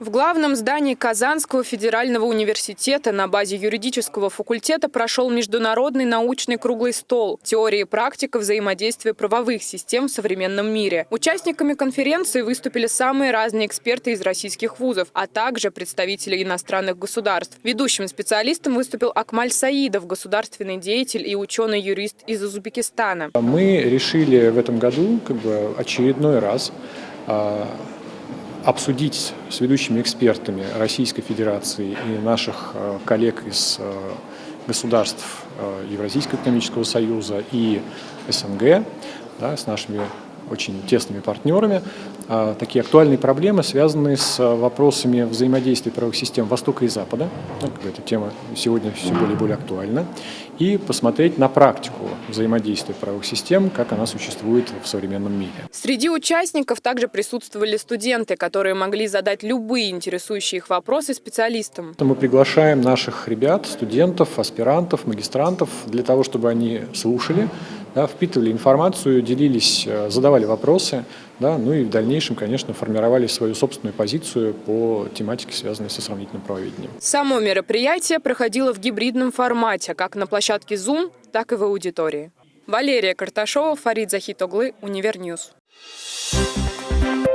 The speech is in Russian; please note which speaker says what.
Speaker 1: В главном здании Казанского федерального университета на базе юридического факультета прошел международный научный круглый стол «Теория и практика взаимодействия правовых систем в современном мире». Участниками конференции выступили самые разные эксперты из российских вузов, а также представители иностранных государств. Ведущим специалистом выступил Акмаль Саидов, государственный деятель и ученый-юрист из Узбекистана.
Speaker 2: Мы решили в этом году как бы очередной раз а, обсудить с ведущими экспертами Российской Федерации и наших э, коллег из э, государств э, Евразийского экономического союза и СНГ, да, с нашими очень тесными партнерами, а, такие актуальные проблемы, связанные с вопросами взаимодействия правовых систем Востока и Запада. Ну, эта тема сегодня все более и более актуальна. И посмотреть на практику взаимодействия правовых систем, как она существует в современном мире.
Speaker 1: Среди участников также присутствовали студенты, которые могли задать любые интересующие их вопросы специалистам.
Speaker 2: Мы приглашаем наших ребят, студентов, аспирантов, магистрантов для того, чтобы они слушали, да, впитывали информацию, делились, э, задавали вопросы, да, ну и в дальнейшем, конечно, формировали свою собственную позицию по тематике, связанной со сравнительным правоведением.
Speaker 1: Само мероприятие проходило в гибридном формате, как на площадке Zoom, так и в аудитории. Валерия Карташова, Фарид Захитоглы, Универ News. Thank.